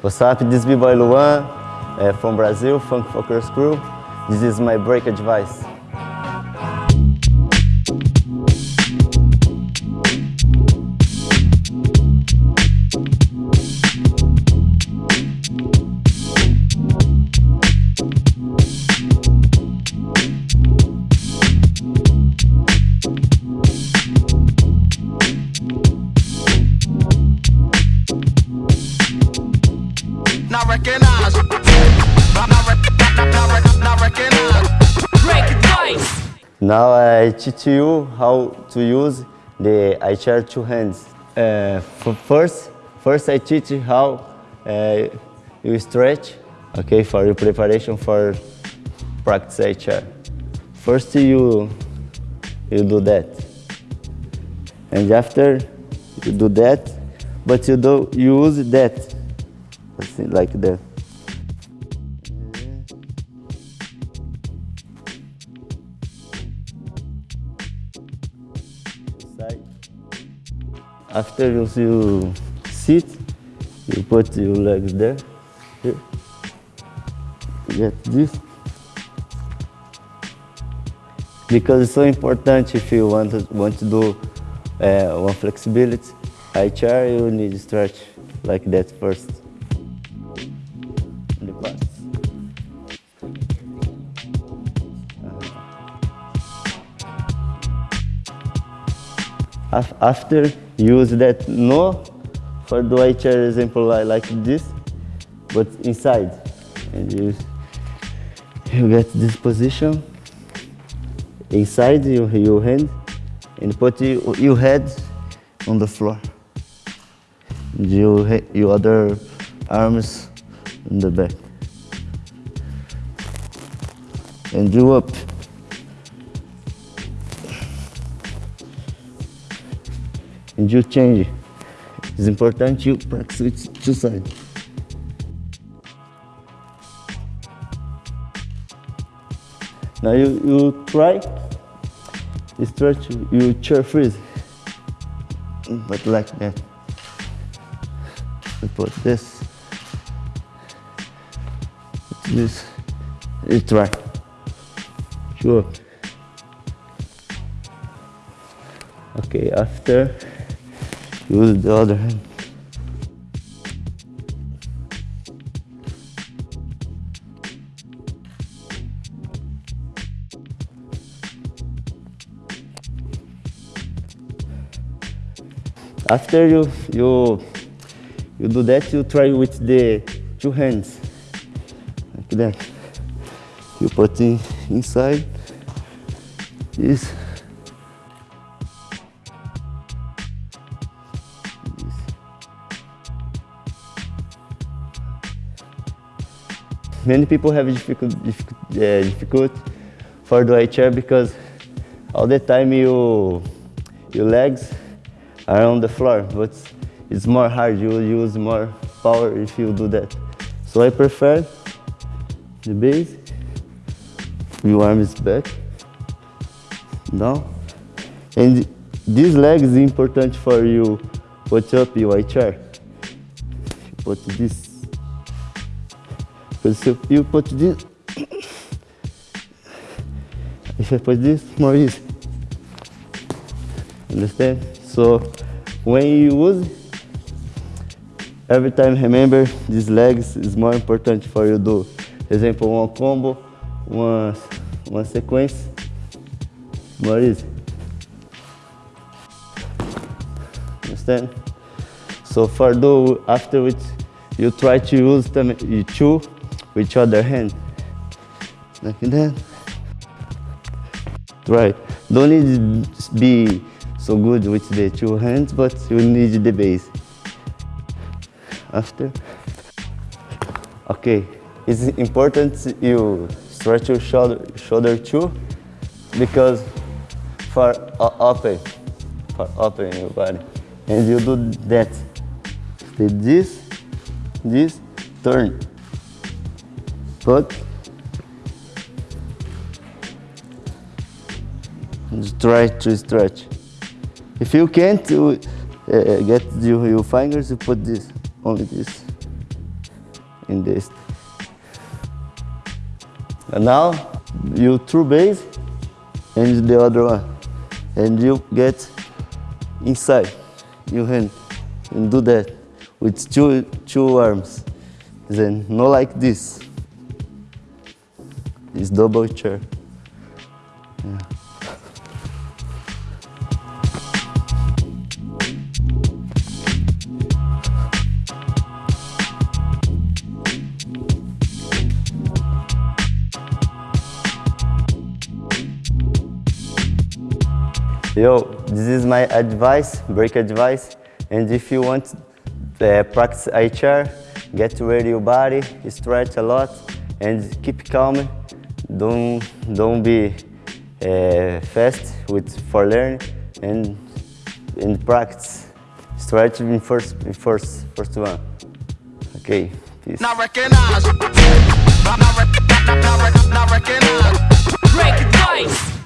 What's up, this is B-Boy Luan uh, from Brazil, Funk Focus Crew. This is my break advice. Now I teach you how to use the air chair two hands. Uh, first, first I teach you how uh, you stretch, okay, for your preparation for practice air chair. First you you do that, and after you do that, but you do you use that, like that. Side. After you, you sit, you put your legs there. Here. Get this. Because it's so important if you want to, want to do uh, one flexibility, high chair, you need to stretch like that first. In the past. After use that no for the white chair example like, like this but inside. And you you get this position inside your, your hand and put your, your head on the floor. Your, your other arms in the back. And you up and you change. It's important you practice with two sides. Now you, you try, you stretch, you chair freeze, but like that. You put this, this, you try. Sure. Okay, after use the other hand. After you you you do that, you try with the two hands like that. You put it inside this. Many people have difficult, difficult, uh, difficult for the chair because all the time you, your legs are on the floor, but it's more hard. You use more power if you do that. So I prefer the base, your arm is back, down, and this leg is important for you put up your chair. Put this you put this, if I put this, more easy. Understand? So when you use, every time remember these legs is more important for you do. Example, one combo, one, one sequence, easy. Understand? So for do after which you try to use them you two with other hand. Like that. Right. Don't need be so good with the two hands, but you need the base. After. Okay. It's important you stretch your shoulder, shoulder too, because for open, for open your body. And you do that. This, this, turn. Just try to stretch. If you can't uh, uh, get your, your fingers, you put this, only this. in this. And now you through base and the other one. And you get inside your hand and do that with two, two arms. Then not like this. It's double chair. Yeah. Yo, this is my advice, break advice. And if you want to uh, practice HR, get ready your body, stretch a lot, and keep calm. Don't, don't be uh, fast with for learn and, in practice. Stretch in first, first, first one. Okay, peace. Not recognize. Not, recognize. Break.